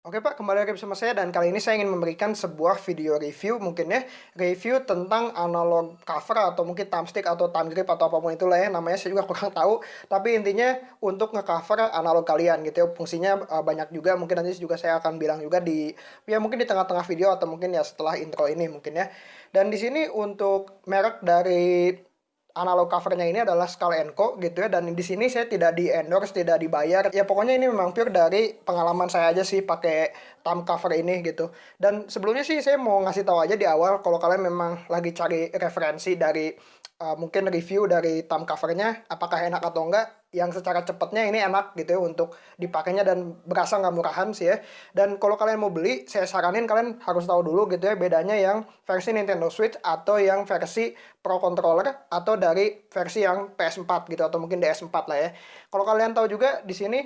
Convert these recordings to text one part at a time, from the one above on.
Oke Pak, kembali lagi bersama saya dan kali ini saya ingin memberikan sebuah video review mungkin ya. Review tentang analog cover atau mungkin thumbstick atau thumb grip atau apa pun itulah ya. Namanya saya juga kurang tahu. Tapi intinya untuk ngecover analog kalian gitu ya. Fungsinya uh, banyak juga. Mungkin nanti juga saya akan bilang juga di Ya mungkin di tengah-tengah video atau mungkin ya setelah intro ini mungkin ya. Dan di sini untuk merek dari analog covernya ini adalah Skull Co gitu ya. Dan di sini saya tidak di endorse tidak dibayar. Ya pokoknya ini memang pure dari pengalaman saya aja sih pakai thumb cover ini gitu. Dan sebelumnya sih saya mau ngasih tahu aja di awal kalau kalian memang lagi cari referensi dari uh, mungkin review dari thumb covernya apakah enak atau enggak yang secara cepatnya ini enak gitu ya untuk dipakainya dan berasa nggak murahan sih ya. Dan kalau kalian mau beli, saya saranin kalian harus tahu dulu gitu ya bedanya yang versi Nintendo Switch atau yang versi Pro Controller atau dari versi yang PS4 gitu atau mungkin DS4 lah ya. Kalau kalian tahu juga di sini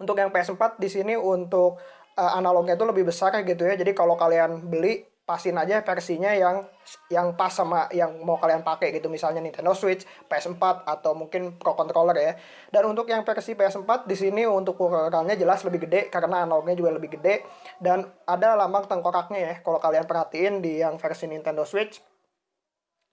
untuk yang PS4 di sini untuk uh, analognya itu lebih besar gitu ya. Jadi kalau kalian beli pasin aja versinya yang yang pas sama yang mau kalian pakai gitu misalnya Nintendo Switch, PS4 atau mungkin Pro Controller ya. Dan untuk yang versi PS4 di sini untuk ukurannya jelas lebih gede karena analognya juga lebih gede dan ada lambang tengkoraknya ya. Kalau kalian perhatiin di yang versi Nintendo Switch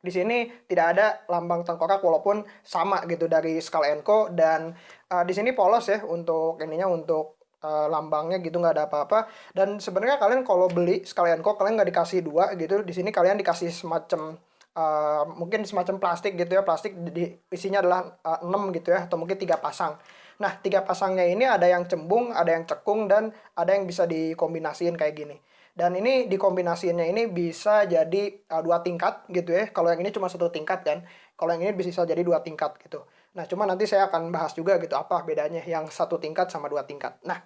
di sini tidak ada lambang tengkorak walaupun sama gitu dari Skull Co dan uh, di sini polos ya untuk ininya untuk uh, lambangnya gitu nggak ada apa-apa. Dan sebenarnya kalian kalau beli sekalian kok kalian nggak dikasih dua gitu. Di sini kalian dikasih semacam uh, mungkin semacam plastik gitu ya. Plastik di isinya adalah uh, 6 gitu ya atau mungkin tiga pasang. Nah tiga pasangnya ini ada yang cembung ada yang cekung dan ada yang bisa dikombinasiin kayak gini. Dan ini dikombinasiinnya ini bisa jadi uh, dua tingkat gitu ya. Kalau yang ini cuma satu tingkat kan kalau yang ini bisa jadi dua tingkat gitu. Nah cuma nanti saya akan bahas juga gitu apa bedanya yang satu tingkat sama dua tingkat. Nah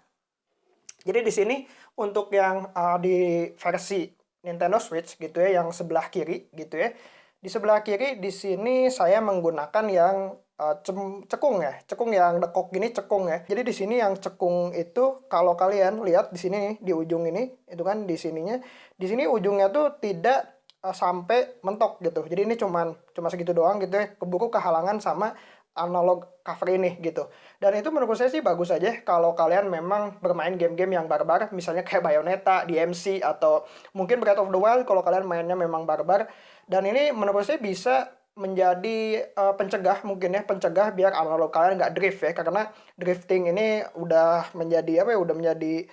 jadi di sini untuk yang uh, di versi Nintendo Switch gitu ya, yang sebelah kiri gitu ya. Di sebelah kiri di sini saya menggunakan yang uh, cekung ya, cekung yang dekok gini cekung ya. Jadi di sini yang cekung itu kalau kalian lihat di sini di ujung ini, itu kan di sininya, di sini ujungnya tuh tidak uh, sampai mentok gitu. Jadi ini cuman cuma segitu doang gitu ya, keburu kehalangan sama analog cover ini gitu. Dan itu menurut saya sih bagus aja kalau kalian memang bermain game-game yang barbar, misalnya kayak Bayonetta, DMC, atau mungkin Breath of the Wild kalau kalian mainnya memang barbar. Dan ini menurut saya bisa menjadi uh, pencegah mungkin ya pencegah biar analog kalian nggak drift ya karena drifting ini udah menjadi apa ya udah menjadi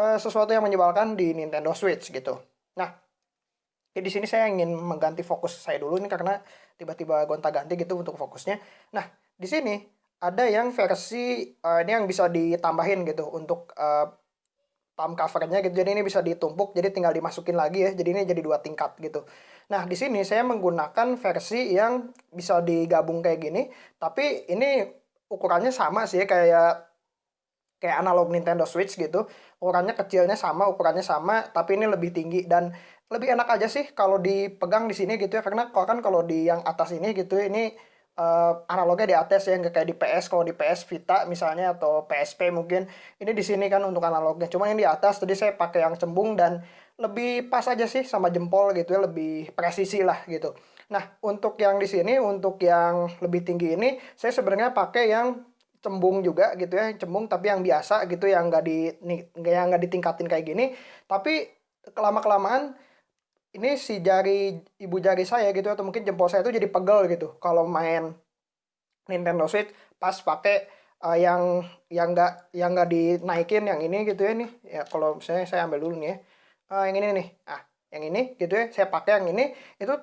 uh, sesuatu yang menyebalkan di Nintendo Switch gitu. Nah Ya, di sini saya ingin mengganti fokus saya dulu ini karena tiba-tiba gonta-ganti gitu untuk fokusnya. Nah, di sini ada yang versi uh, ini yang bisa ditambahin gitu untuk uh, palm covernya gitu. Jadi ini bisa ditumpuk, jadi tinggal dimasukin lagi ya. Jadi ini jadi dua tingkat gitu. Nah, di sini saya menggunakan versi yang bisa digabung kayak gini, tapi ini ukurannya sama sih kayak kayak analog Nintendo Switch gitu. Ukurannya kecilnya sama, ukurannya sama, tapi ini lebih tinggi dan lebih enak aja sih kalau dipegang di sini gitu ya karena kan kalau di yang atas ini gitu ini uh, analognya di atas ya nggak kayak di PS kalau di PS Vita misalnya atau PSP mungkin. Ini di sini kan untuk analognya. Cuma yang di atas tadi saya pakai yang cembung dan lebih pas aja sih sama jempol gitu ya lebih presisi lah gitu. Nah untuk yang di sini untuk yang lebih tinggi ini saya sebenarnya pakai yang cembung juga gitu ya cembung tapi yang biasa gitu yang nggak di yang nggak ditingkatin kayak gini. Tapi kelama kelamaan ini si jari ibu jari saya gitu atau mungkin jempol saya itu jadi pegel gitu kalau main Nintendo Switch pas pakai uh, yang yang enggak yang enggak dinaikin yang ini gitu ya nih ya kalau misalnya saya ambil dulu nih ya. Uh, yang ini nih. Ah yang ini gitu ya saya pakai yang ini. Itu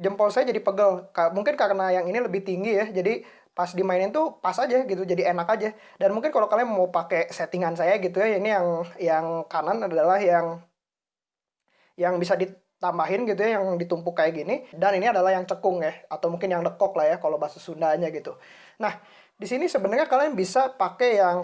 jempol saya jadi pegel. Mungkin karena yang ini lebih tinggi ya jadi pas dimainin tuh pas aja gitu jadi enak aja. Dan mungkin kalau kalian mau pakai settingan saya gitu ya ini yang yang kanan adalah yang yang bisa di tambahin gitu ya yang ditumpuk kayak gini dan ini adalah yang cekung ya atau mungkin yang dekok lah ya kalau bahasa Sundanya gitu. Nah, di sini sebenarnya kalian bisa pakai yang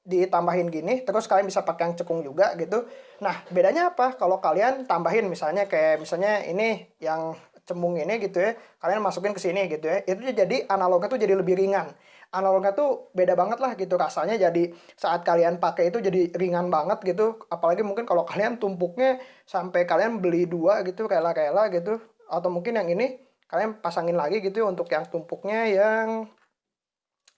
ditambahin gini terus kalian bisa pakai yang cekung juga gitu. Nah, bedanya apa? Kalau kalian tambahin misalnya kayak misalnya ini yang cembung ini gitu ya, kalian masukin ke sini gitu ya. Itu jadi analognya tuh jadi lebih ringan analognya tuh beda banget lah gitu rasanya jadi saat kalian pakai itu jadi ringan banget gitu. Apalagi mungkin kalau kalian tumpuknya sampai kalian beli dua gitu rela-rela gitu. Atau mungkin yang ini kalian pasangin lagi gitu untuk yang tumpuknya yang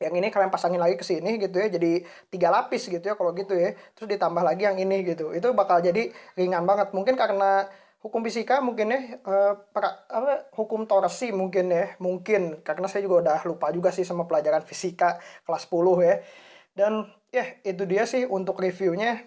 yang ini kalian pasangin lagi ke sini gitu ya. Jadi tiga lapis gitu ya kalau gitu ya. Terus ditambah lagi yang ini gitu. Itu bakal jadi ringan banget. Mungkin karena hukum fisika mungkin ya uh, pra, apa hukum torsi mungkin ya mungkin karena saya juga udah lupa juga sih sama pelajaran fisika kelas 10 ya dan ya itu dia sih untuk reviewnya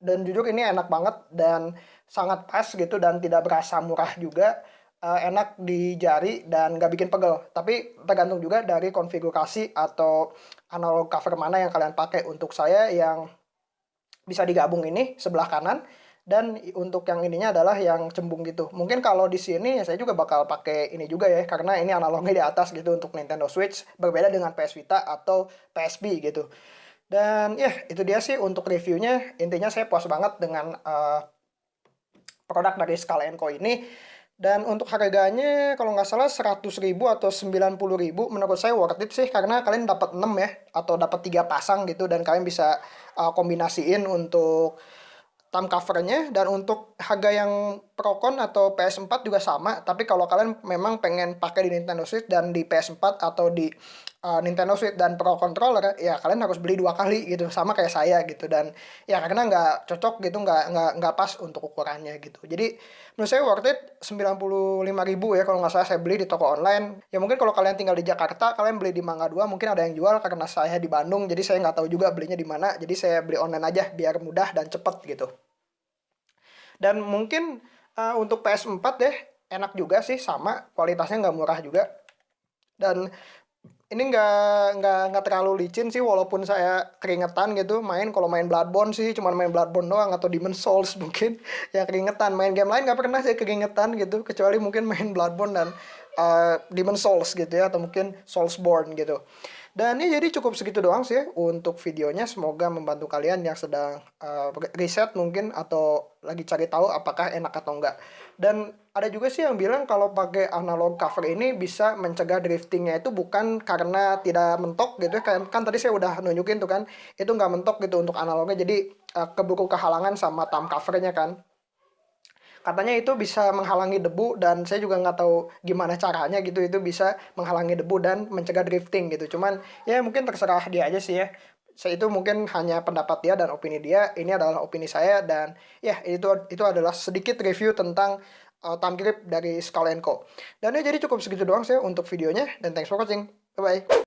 dan jujur ini enak banget dan sangat pas gitu dan tidak berasa murah juga uh, enak di jari dan gak bikin pegel. Tapi tergantung juga dari konfigurasi atau analog cover mana yang kalian pakai. Untuk saya yang bisa digabung ini sebelah kanan dan untuk yang ininya adalah yang cembung gitu. Mungkin kalau di sini ya saya juga bakal pakai ini juga ya karena ini analognya di atas gitu untuk Nintendo Switch berbeda dengan PS Vita atau PSP gitu. Dan ya itu dia sih untuk reviewnya. Intinya saya puas banget dengan uh, produk dari Skull Co ini dan untuk harganya kalau nggak salah 100 ribu atau 90 ribu menurut saya worth it sih karena kalian dapat 6 ya atau dapat tiga pasang gitu dan kalian bisa uh, kombinasiin untuk thumb covernya dan untuk harga yang Procon atau PS4 juga sama tapi kalau kalian memang pengen pakai di Nintendo Switch dan di PS4 atau di uh, Nintendo Switch dan Pro Controller ya kalian harus beli dua kali gitu sama kayak saya gitu. Dan ya karena nggak cocok gitu nggak nggak nggak pas untuk ukurannya gitu. Jadi menurut saya worth it 95 ribu ya kalau nggak salah saya beli di toko online. Ya mungkin kalau kalian tinggal di Jakarta kalian beli di Mangga 2 mungkin ada yang jual karena saya di Bandung jadi saya nggak tahu juga belinya di mana. Jadi saya beli online aja biar mudah dan cepet gitu. Dan mungkin uh, untuk PS4 deh enak juga sih sama kualitasnya nggak murah juga. Dan ini nggak nggak nggak terlalu licin sih walaupun saya keringetan gitu. Main kalau main Bloodborne sih cuma main Bloodborne doang atau Demon Souls mungkin ya keringetan. Main game lain nggak pernah saya keringetan gitu kecuali mungkin main Bloodborne dan uh, Demon Souls gitu ya atau mungkin Soulsborne gitu dan ini jadi cukup segitu doang sih ya untuk videonya. Semoga membantu kalian yang sedang uh, riset mungkin atau lagi cari tahu apakah enak atau enggak. Dan ada juga sih yang bilang kalau pakai analog cover ini bisa mencegah driftingnya itu bukan karena tidak mentok gitu ya. Kan, kan tadi saya udah nunjukin tuh kan, itu nggak mentok gitu untuk analognya. Jadi uh, keburu kehalangan sama thumb covernya kan katanya itu bisa menghalangi debu dan saya juga nggak tahu gimana caranya gitu. Itu bisa menghalangi debu dan mencegah drifting gitu. Cuman ya mungkin terserah dia aja sih ya. Saya itu mungkin hanya pendapat dia dan opini dia. Ini adalah opini saya dan ya itu itu adalah sedikit review tentang uh, thumb grip dari Skull Co. Dan ya jadi cukup segitu doang sih untuk videonya. Dan thanks for watching. Bye bye